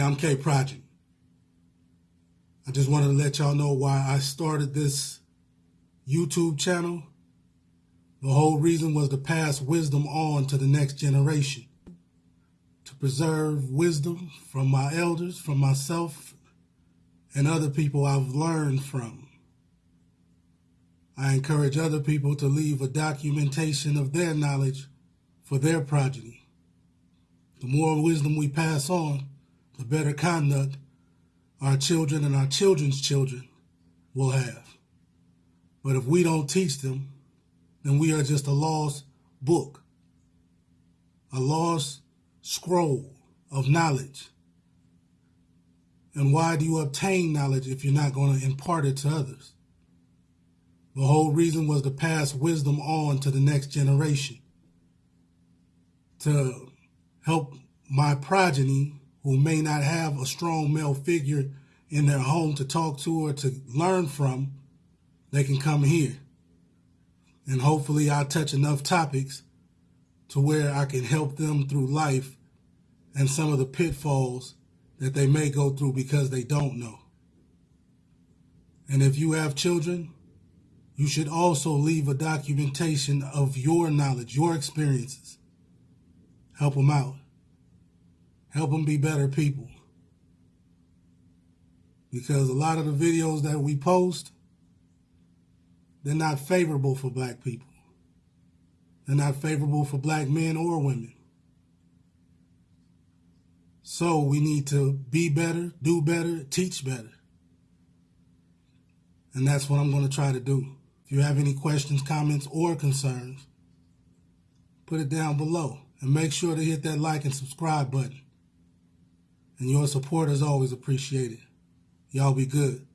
I'm K Project. I just wanted to let y'all know why I started this YouTube channel. The whole reason was to pass wisdom on to the next generation, to preserve wisdom from my elders, from myself, and other people I've learned from. I encourage other people to leave a documentation of their knowledge for their progeny. The more wisdom we pass on, the better conduct our children and our children's children will have. But if we don't teach them, then we are just a lost book, a lost scroll of knowledge. And why do you obtain knowledge if you're not going to impart it to others? The whole reason was to pass wisdom on to the next generation, to help my progeny who may not have a strong male figure in their home to talk to or to learn from, they can come here. And hopefully I'll touch enough topics to where I can help them through life and some of the pitfalls that they may go through because they don't know. And if you have children, you should also leave a documentation of your knowledge, your experiences. Help them out. Help them be better people. Because a lot of the videos that we post, they're not favorable for black people. They're not favorable for black men or women. So we need to be better, do better, teach better. And that's what I'm going to try to do. If you have any questions, comments, or concerns, put it down below. And make sure to hit that like and subscribe button and your support is always appreciated. Y'all be good.